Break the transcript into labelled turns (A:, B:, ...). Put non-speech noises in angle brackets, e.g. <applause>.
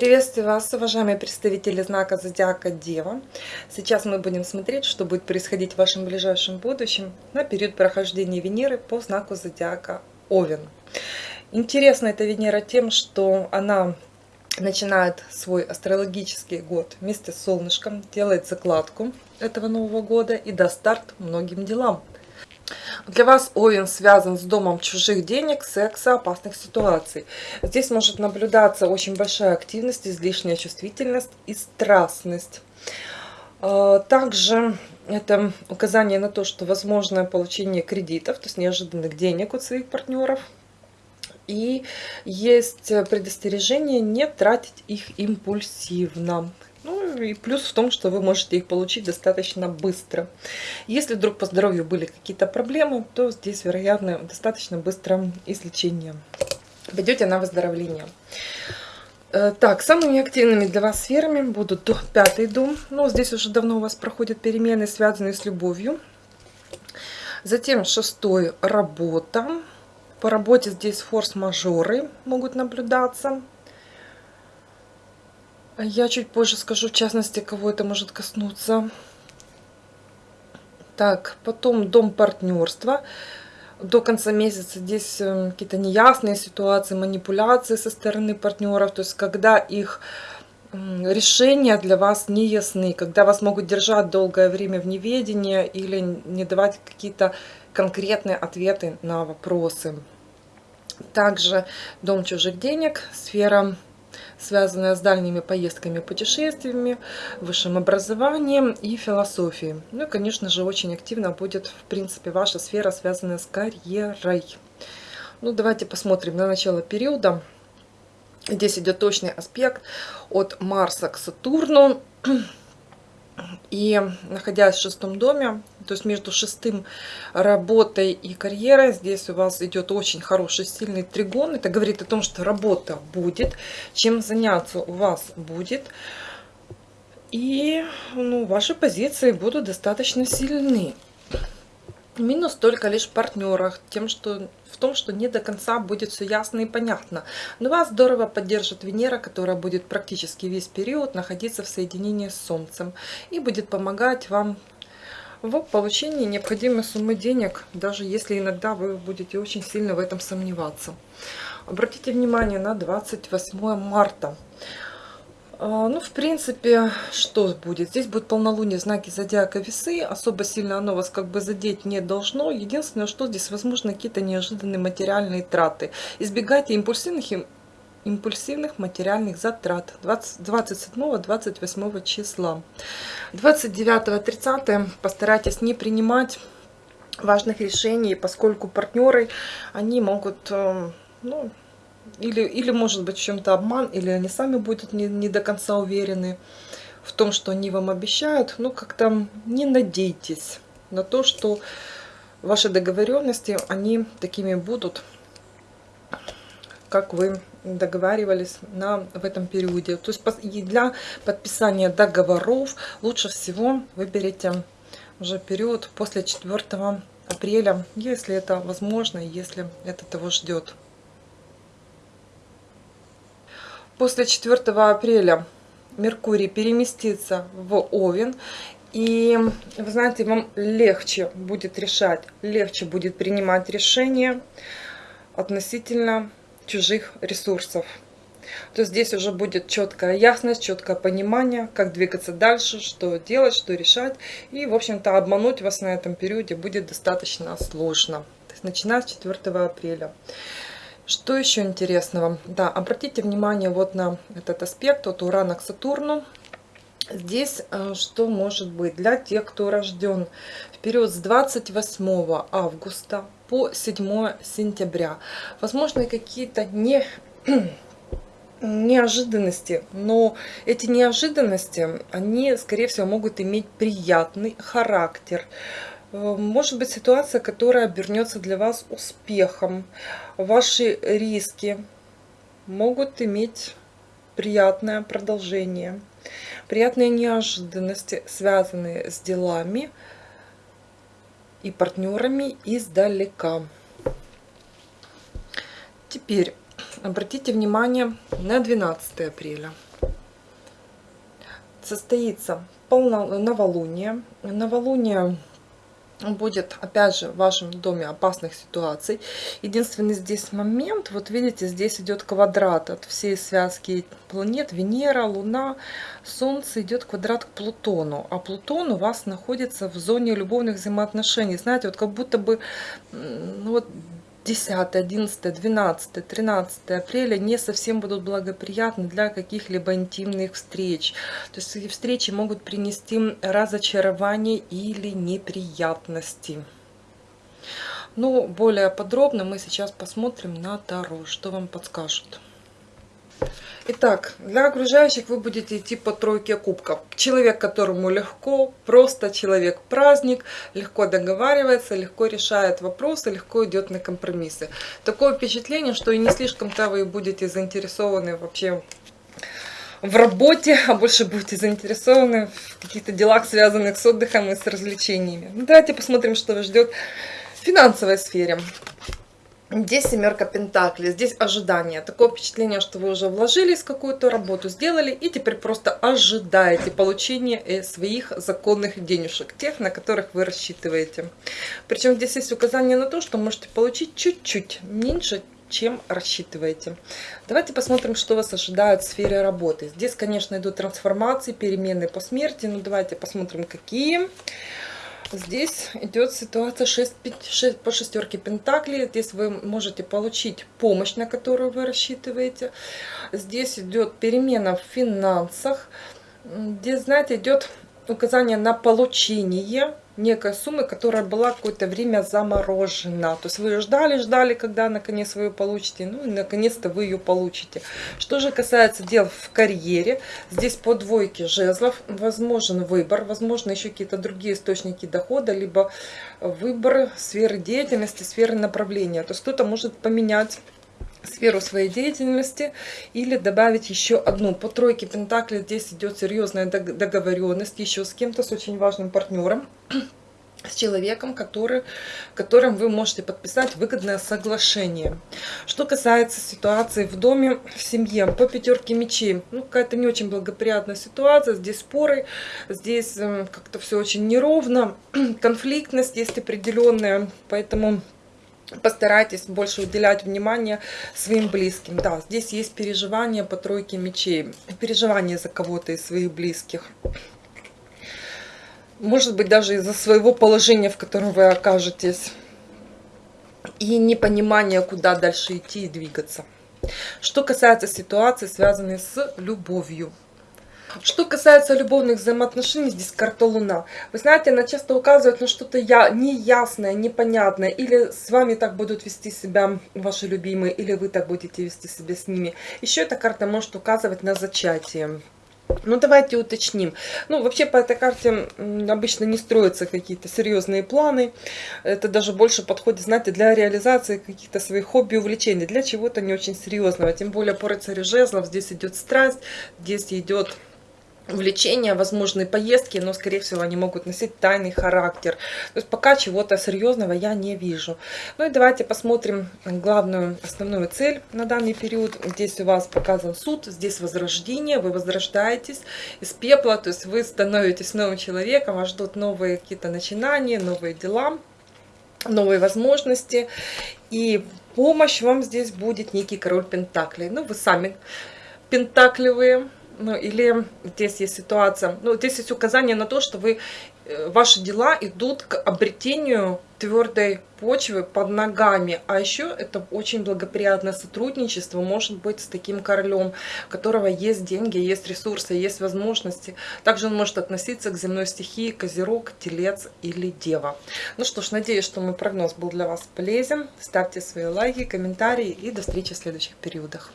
A: Приветствую вас, уважаемые представители знака Зодиака Дева. Сейчас мы будем смотреть, что будет происходить в вашем ближайшем будущем на период прохождения Венеры по знаку Зодиака Овен. Интересна эта Венера тем, что она начинает свой астрологический год вместе с солнышком, делает закладку этого Нового года и даст старт многим делам. Для вас Овен связан с домом чужих денег, секса, опасных ситуаций. Здесь может наблюдаться очень большая активность, излишняя чувствительность и страстность. А, также это указание на то, что возможно получение кредитов, то есть неожиданных денег от своих партнеров. И есть предостережение не тратить их импульсивно. И плюс в том, что вы можете их получить достаточно быстро. Если вдруг по здоровью были какие-то проблемы, то здесь, вероятно, достаточно быстро излечение. Пойдете на выздоровление. Э, так, самыми активными для вас сферами будут пятый дом. Ну, здесь уже давно у вас проходят перемены, связанные с любовью. Затем шестой – работа. По работе здесь форс-мажоры могут наблюдаться. Я чуть позже скажу, в частности, кого это может коснуться. Так, потом дом партнерства. До конца месяца здесь э, какие-то неясные ситуации, манипуляции со стороны партнеров. То есть, когда их решения для вас не ясны, когда вас могут держать долгое время в неведении или не давать какие-то конкретные ответы на вопросы. Также дом чужих денег, сфера связанная с дальними поездками, путешествиями, высшим образованием и философией. Ну и, конечно же, очень активно будет, в принципе, ваша сфера, связанная с карьерой. Ну, давайте посмотрим на начало периода. Здесь идет точный аспект от Марса к Сатурну. И находясь в шестом доме, то есть между шестым работой и карьерой, здесь у вас идет очень хороший, сильный тригон. Это говорит о том, что работа будет, чем заняться у вас будет. И ну, ваши позиции будут достаточно сильны. Минус только лишь в партнерах, тем, что в том, что не до конца будет все ясно и понятно. Но вас здорово поддержит Венера, которая будет практически весь период находиться в соединении с Солнцем и будет помогать вам в получении необходимой суммы денег, даже если иногда вы будете очень сильно в этом сомневаться. Обратите внимание на 28 марта. А, ну, в принципе, что будет? Здесь будет полнолуние знаки зодиака весы. Особо сильно оно вас как бы задеть не должно. Единственное, что здесь возможно какие-то неожиданные материальные траты. Избегайте импульсивных, импульсивных материальных затрат 27-28 числа. 29-30 постарайтесь не принимать важных решений, поскольку партнеры, они могут... Э, ну, или, или может быть чем-то обман, или они сами будут не, не до конца уверены в том, что они вам обещают. Но как-то не надейтесь на то, что ваши договоренности, они такими будут, как вы договаривались на, в этом периоде. То есть для подписания договоров лучше всего выберите уже период после 4 апреля, если это возможно, если это того ждет. После 4 апреля Меркурий переместится в Овен. И, вы знаете, вам легче будет решать, легче будет принимать решения относительно чужих ресурсов. То здесь уже будет четкая ясность, четкое понимание, как двигаться дальше, что делать, что решать. И, в общем-то, обмануть вас на этом периоде будет достаточно сложно. Начиная с 4 апреля. Что еще интересного? Да, обратите внимание вот на этот аспект от Урана к Сатурну. Здесь э, что может быть для тех, кто рожден в период с 28 августа по 7 сентября. Возможно, какие-то не <clears throat> неожиданности, но эти неожиданности, они, скорее всего, могут иметь приятный характер, может быть ситуация, которая обернется для вас успехом. Ваши риски могут иметь приятное продолжение. Приятные неожиданности, связанные с делами, и партнерами издалека. Теперь обратите внимание на 12 апреля. Состоится полно, новолуние. Новолуние будет опять же в вашем доме опасных ситуаций. Единственный здесь момент вот видите здесь идет квадрат от всей связки планет венера луна солнце идет квадрат к плутону. А плутон у вас находится в зоне любовных взаимоотношений. Знаете вот как будто бы ну, вот 10, 11, 12, 13 апреля не совсем будут благоприятны для каких-либо интимных встреч. То есть эти встречи могут принести разочарование или неприятности. Но более подробно мы сейчас посмотрим на Таро, что вам подскажут. Итак, для окружающих вы будете идти по тройке кубков. Человек, которому легко, просто человек-праздник, легко договаривается, легко решает вопросы, легко идет на компромиссы. Такое впечатление, что и не слишком-то вы будете заинтересованы вообще в работе, а больше будете заинтересованы в каких-то делах, связанных с отдыхом и с развлечениями. Ну, давайте посмотрим, что вас ждет в финансовой сфере. Здесь семерка пентаклей, здесь ожидание. Такое впечатление, что вы уже вложились в какую-то работу, сделали, и теперь просто ожидаете получения э, своих законных денежек, тех, на которых вы рассчитываете. Причем здесь есть указание на то, что можете получить чуть-чуть меньше, чем рассчитываете. Давайте посмотрим, что вас ожидает в сфере работы. Здесь, конечно, идут трансформации, перемены по смерти, но давайте посмотрим, какие. Здесь идет ситуация 6, 6, по шестерке пентаклей. Здесь вы можете получить помощь, на которую вы рассчитываете. Здесь идет перемена в финансах. Здесь, знаете, идет указание на получение некой суммы, которая была какое-то время заморожена. То есть вы ждали, ждали, когда наконец вы ее получите, ну и наконец-то вы ее получите. Что же касается дел в карьере, здесь по двойке жезлов возможен выбор, возможно еще какие-то другие источники дохода, либо выбор сферы деятельности, сферы направления. То есть кто-то может поменять сферу своей деятельности или добавить еще одну. По тройке Пентакли здесь идет серьезная договоренность еще с кем-то, с очень важным партнером <clears throat> с человеком, который, которым вы можете подписать выгодное соглашение. Что касается ситуации в доме, в семье, по пятерке мечей, ну, какая-то не очень благоприятная ситуация, здесь споры, здесь э, как-то все очень неровно, <clears throat> конфликтность есть определенная, поэтому постарайтесь больше уделять внимание своим близким. Да, здесь есть переживания по тройке мечей, переживания за кого-то из своих близких. Может быть, даже из-за своего положения, в котором вы окажетесь. И непонимание, куда дальше идти и двигаться. Что касается ситуации, связанной с любовью. Что касается любовных взаимоотношений, здесь карта Луна. Вы знаете, она часто указывает на что-то я, неясное, непонятное. Или с вами так будут вести себя ваши любимые, или вы так будете вести себя с ними. Еще эта карта может указывать на зачатие. Ну, давайте уточним. Ну, вообще по этой карте обычно не строятся какие-то серьезные планы. Это даже больше подходит, знаете, для реализации каких-то своих хобби, увлечений. Для чего-то не очень серьезного. Тем более по рыцарю жезлов здесь идет страсть, здесь идет увлечения, возможные поездки, но, скорее всего, они могут носить тайный характер. То есть пока чего-то серьезного я не вижу. Ну и давайте посмотрим главную, основную цель на данный период. Здесь у вас показан суд, здесь возрождение, вы возрождаетесь из пепла, то есть вы становитесь новым человеком, вас ждут новые какие-то начинания, новые дела, новые возможности. И помощь вам здесь будет некий король Пентаклей. Ну, вы сами пентакливые, ну, или здесь есть ситуация, ну, здесь есть указание на то, что вы, э, ваши дела идут к обретению твердой почвы под ногами. А еще это очень благоприятное сотрудничество может быть с таким королем, у которого есть деньги, есть ресурсы, есть возможности. Также он может относиться к земной стихии Козерог, Телец или Дева. Ну что ж, надеюсь, что мой прогноз был для вас полезен. Ставьте свои лайки, комментарии и до встречи в следующих периодах.